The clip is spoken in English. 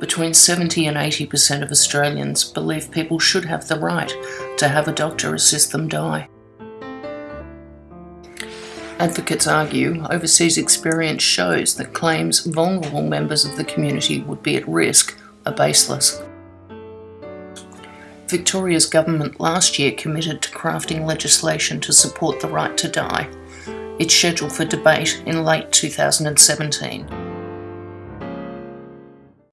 Between 70 and 80% of Australians believe people should have the right to have a doctor assist them die. Advocates argue overseas experience shows that claims vulnerable members of the community would be at risk are baseless. Victoria's government last year committed to crafting legislation to support the right to die. It's scheduled for debate in late 2017.